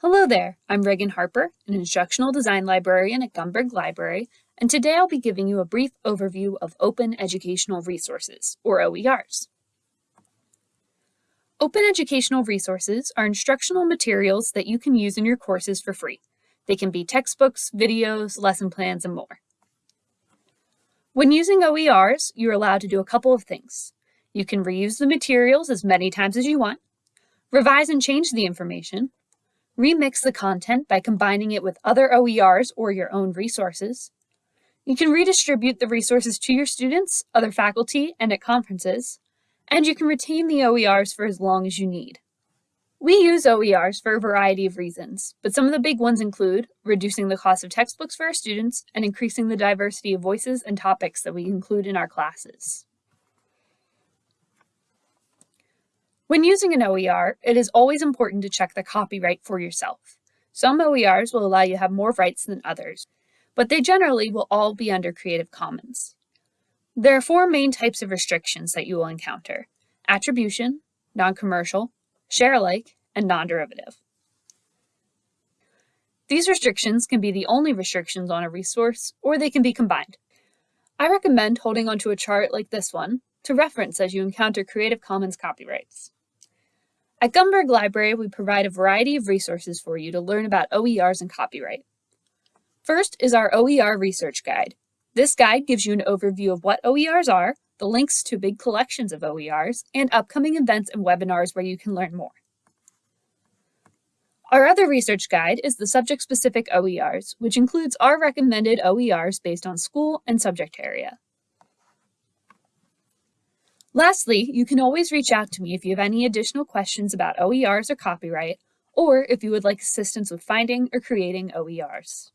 Hello there, I'm Reagan Harper, an instructional design librarian at Gumberg Library, and today I'll be giving you a brief overview of Open Educational Resources, or OERs. Open Educational Resources are instructional materials that you can use in your courses for free. They can be textbooks, videos, lesson plans, and more. When using OERs, you're allowed to do a couple of things. You can reuse the materials as many times as you want, revise and change the information, Remix the content by combining it with other OERs or your own resources. You can redistribute the resources to your students, other faculty, and at conferences. And you can retain the OERs for as long as you need. We use OERs for a variety of reasons, but some of the big ones include reducing the cost of textbooks for our students and increasing the diversity of voices and topics that we include in our classes. When using an OER, it is always important to check the copyright for yourself. Some OERs will allow you to have more rights than others, but they generally will all be under Creative Commons. There are four main types of restrictions that you will encounter. Attribution, non-commercial, share alike, and non-derivative. These restrictions can be the only restrictions on a resource, or they can be combined. I recommend holding onto a chart like this one to reference as you encounter Creative Commons copyrights. At Gumberg Library, we provide a variety of resources for you to learn about OERs and copyright. First is our OER Research Guide. This guide gives you an overview of what OERs are, the links to big collections of OERs, and upcoming events and webinars where you can learn more. Our other research guide is the subject-specific OERs, which includes our recommended OERs based on school and subject area. Lastly, you can always reach out to me if you have any additional questions about OERs or copyright, or if you would like assistance with finding or creating OERs.